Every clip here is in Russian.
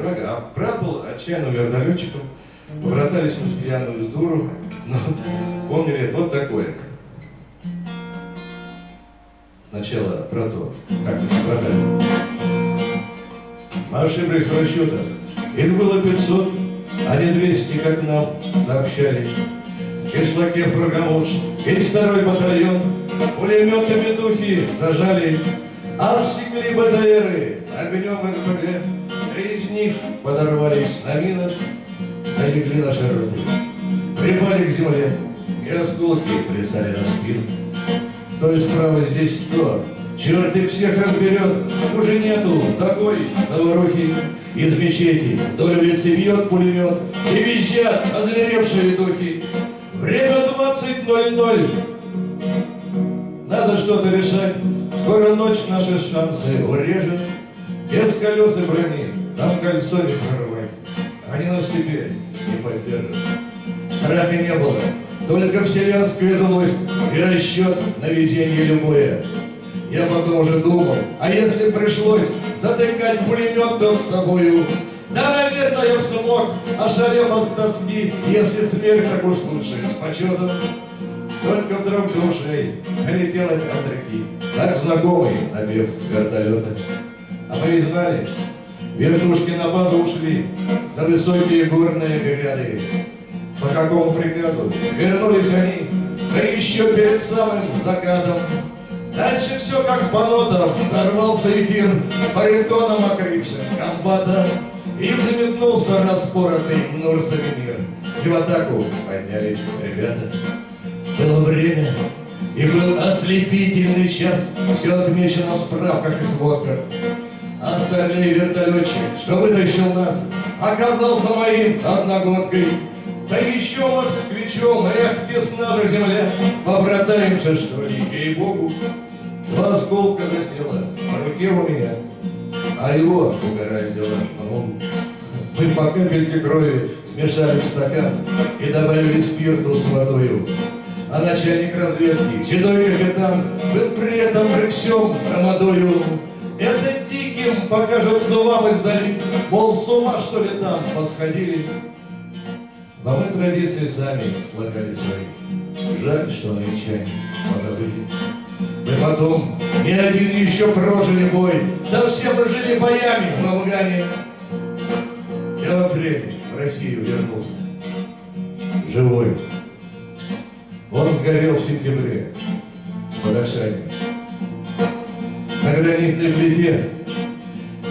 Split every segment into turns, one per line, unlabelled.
врага. А брат был отчаянным вертолетчиком. Побратались мы с пьяную с дуру. Но помнили вот такое. Сначала про то, как мы побратались. Мы ошиблись в расчетах. Их было 500, а не 200, как нам сообщали. В кишлаке Фаргамуш весь второй батальон пулеметами духи зажали. Отсекли БТРы огнем СБГ. Из них подорвались на минах, налегли наши роты. Припали к земле, и осколки плясали на спину. То есть справа здесь то, черт их всех разберет, уже нету такой заварухи. Из мечети вдоль улицы бьет пулемет, и визжат озверевшие духи. Время 20.00. Надо что-то решать, скоро ночь наши шансы урежет. Без колес и брони нам кольцо не прорвать, они нас теперь не поддержат. Страха не было, только вселенская злость и расчет на везение любое. Я потом уже думал, а если пришлось затыкать пулемет с собою, да, наверное, я бы смог, ошалев от тоски, если смерть так уж лучше, с почетом. Только вдруг душей долетел от реки, так знакомый напев вертолета. А мы знали, вертушки на базу ушли за высокие горные гряды. По какому приказу вернулись они, да еще перед самым закатом. Дальше все как по нотам, взорвался эфир, баритоном окрывшим комбата, и взметнулся распоротый Нурсами мир. И в атаку поднялись ребята. Было время, и был ослепительный час, все отмечено в справках и сводках. А старлей вертолетчик, что вытащил нас, оказался моим одногодкой. Да еще москвичом, эх, тесна же земля, побратаемся, что ли, ей-богу. Два осколка засела в руке у меня, а его угораздило ногу. Мы по капельке крови смешали в стакан и добавили спирту с водою. А начальник разведки, седой капитан, был при этом при всем громадою. Диким покажется вам издали, мол, с ума что ли там посходили. Но мы традиции сами слагали свои. Жаль, что нынчане позабыли. Мы потом ни один еще прожили бой, да все прожили боями в Афгане. Я в апреле в Россию вернулся. Живой. Он сгорел в сентябре под Ашане. На гранитной плите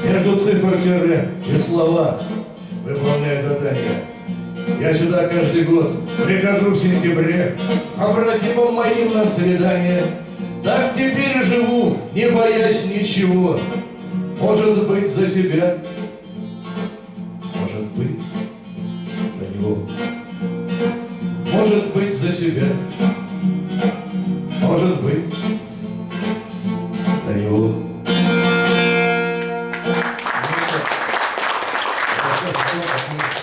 между цифр тире и слова выполняя задание. Я сюда каждый год прихожу в сентябре побратимом моим на свидание. Так теперь живу, не боясь ничего. Может быть, за себя, может быть, за него. Может быть, за себя, может быть, за него. Thank you.